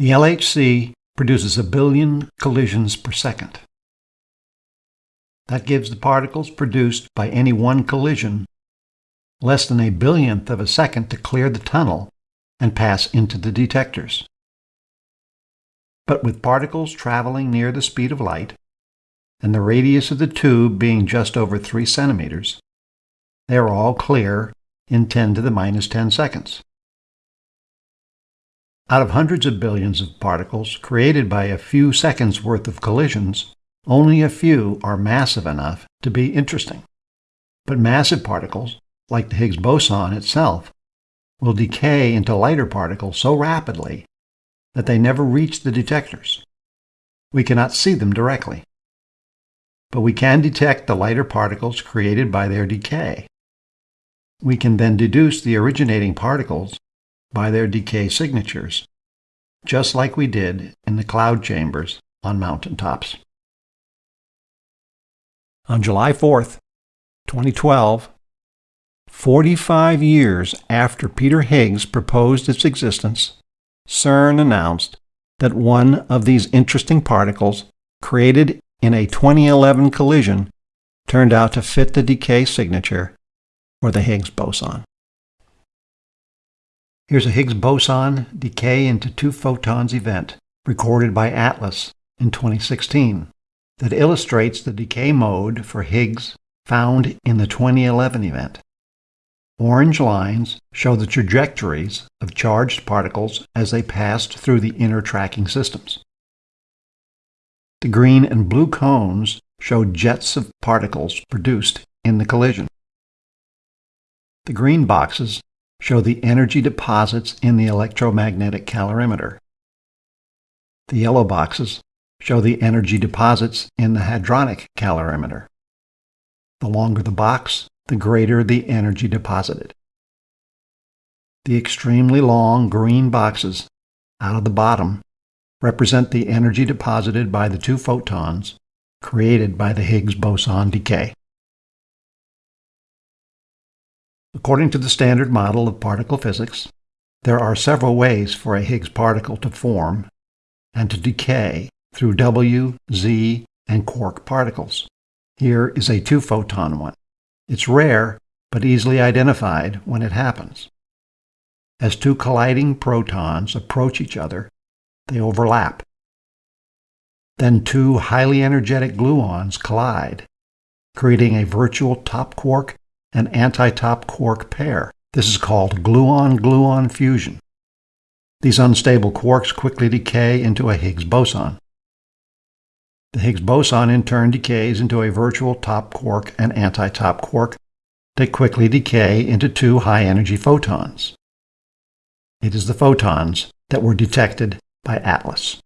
The LHC produces a billion collisions per second. That gives the particles produced by any one collision less than a billionth of a second to clear the tunnel and pass into the detectors. But with particles traveling near the speed of light, and the radius of the tube being just over 3 centimeters, they are all clear in 10 to the minus 10 seconds. Out of hundreds of billions of particles created by a few seconds worth of collisions, only a few are massive enough to be interesting. But massive particles, like the Higgs boson itself, will decay into lighter particles so rapidly that they never reach the detectors. We cannot see them directly. But we can detect the lighter particles created by their decay. We can then deduce the originating particles by their decay signatures, just like we did in the cloud chambers on mountaintops. On July 4th, 2012, 45 years after Peter Higgs proposed its existence, CERN announced that one of these interesting particles, created in a 2011 collision, turned out to fit the decay signature for the Higgs boson. Here's a Higgs boson decay into two photons event recorded by ATLAS in 2016 that illustrates the decay mode for Higgs found in the 2011 event. Orange lines show the trajectories of charged particles as they passed through the inner tracking systems. The green and blue cones show jets of particles produced in the collision. The green boxes show the energy deposits in the electromagnetic calorimeter. The yellow boxes show the energy deposits in the hadronic calorimeter. The longer the box, the greater the energy deposited. The extremely long green boxes out of the bottom represent the energy deposited by the two photons created by the Higgs boson decay. According to the standard model of particle physics, there are several ways for a Higgs particle to form and to decay through W, Z, and quark particles. Here is a two-photon one. It's rare, but easily identified when it happens. As two colliding protons approach each other, they overlap. Then two highly energetic gluons collide, creating a virtual top quark and anti-top quark pair. This is called gluon-gluon fusion. These unstable quarks quickly decay into a Higgs boson. The Higgs boson in turn decays into a virtual top quark and anti-top quark that quickly decay into two high-energy photons. It is the photons that were detected by ATLAS.